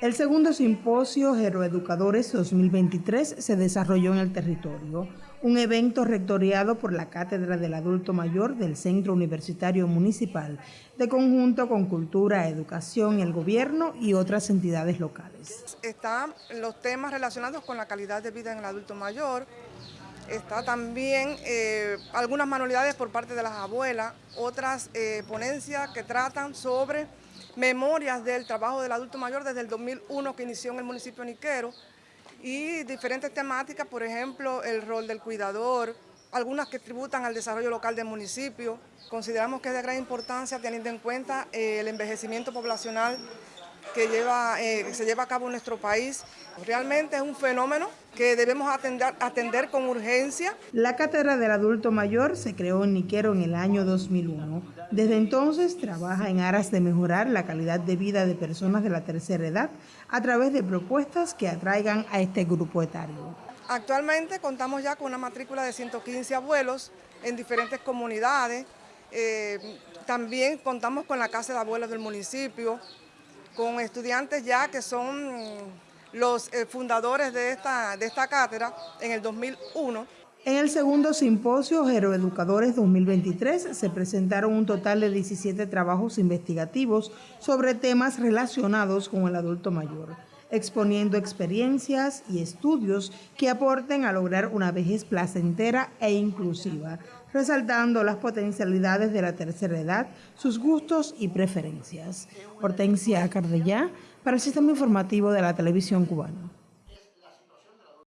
El segundo simposio Geroeducadores 2023 se desarrolló en el territorio, un evento rectoriado por la Cátedra del Adulto Mayor del Centro Universitario Municipal, de conjunto con Cultura, Educación, el Gobierno y otras entidades locales. Están los temas relacionados con la calidad de vida en el adulto mayor, está también eh, algunas manualidades por parte de las abuelas, otras eh, ponencias que tratan sobre memorias del trabajo del adulto mayor desde el 2001 que inició en el municipio Niquero y diferentes temáticas, por ejemplo, el rol del cuidador, algunas que tributan al desarrollo local del municipio. Consideramos que es de gran importancia teniendo en cuenta eh, el envejecimiento poblacional que, lleva, eh, se lleva a cabo en nuestro país. Realmente es un fenómeno que debemos atender, atender con urgencia. La Cátedra del Adulto Mayor se creó en Niquero en el año 2001. Desde entonces trabaja en aras de mejorar la calidad de vida de personas de la tercera edad a través de propuestas que atraigan a este grupo etario. Actualmente contamos ya con una matrícula de 115 abuelos en diferentes comunidades. Eh, también contamos con la Casa de Abuelos del municipio, con estudiantes ya que son los eh, fundadores de esta, de esta cátedra en el 2001. En el segundo simposio Geroeducadores 2023 se presentaron un total de 17 trabajos investigativos sobre temas relacionados con el adulto mayor, exponiendo experiencias y estudios que aporten a lograr una vejez placentera e inclusiva, resaltando las potencialidades de la tercera edad, sus gustos y preferencias. Hortensia Cardellá, para el Sistema Informativo de la Televisión Cubana.